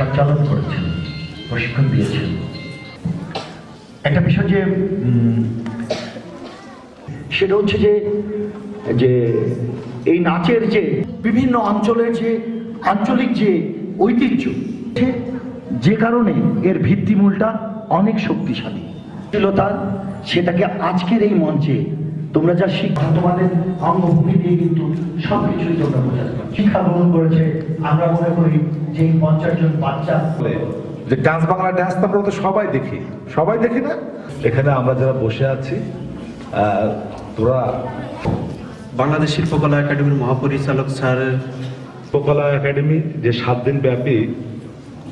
সঞ্চালন করেছেন, প্রশিক্ষণ দিয়েছেন। একটা বিষয় যে সেটা হচ্ছে যে যে এই নাচের যে বিভিন্ন অঞ্চলের যে আঞ্চলিক যে ঐতিহ্য যে কারণে এর ভিত্তিমূলটা অনেক শক্তিশালী। শীলতা সেটাকে আজকের এই মঞ্চে তোমরা যা শিক্ষা তোমাদের অঙ্গভূমি দিয়ে কিন্তু সব কিছুই তোমরা বোঝাতে পারো। শিক্ষা গ্রহণ করেছে আমরা মনে করি যে এই পঞ্চাশ জন বাচ্চা যে ডান্স বাংলা ডান্স তো আমরা তো সবাই দেখি। সবাই দেখি না? এখানে আমরা যারা বসে আছি তোরা বাংলাদেশ শিল্পকলা একাডেমির মহাপরিচালক স্যারের শিল্পকলা একাডেমি যে সাত দিন ব্যাপী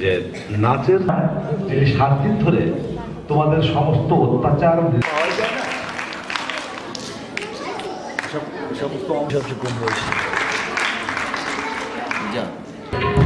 যে নাচের যে সাত দিন ধরে তোমাদের সমস্ত অত্যাচার Zelfs op de kom. Ja.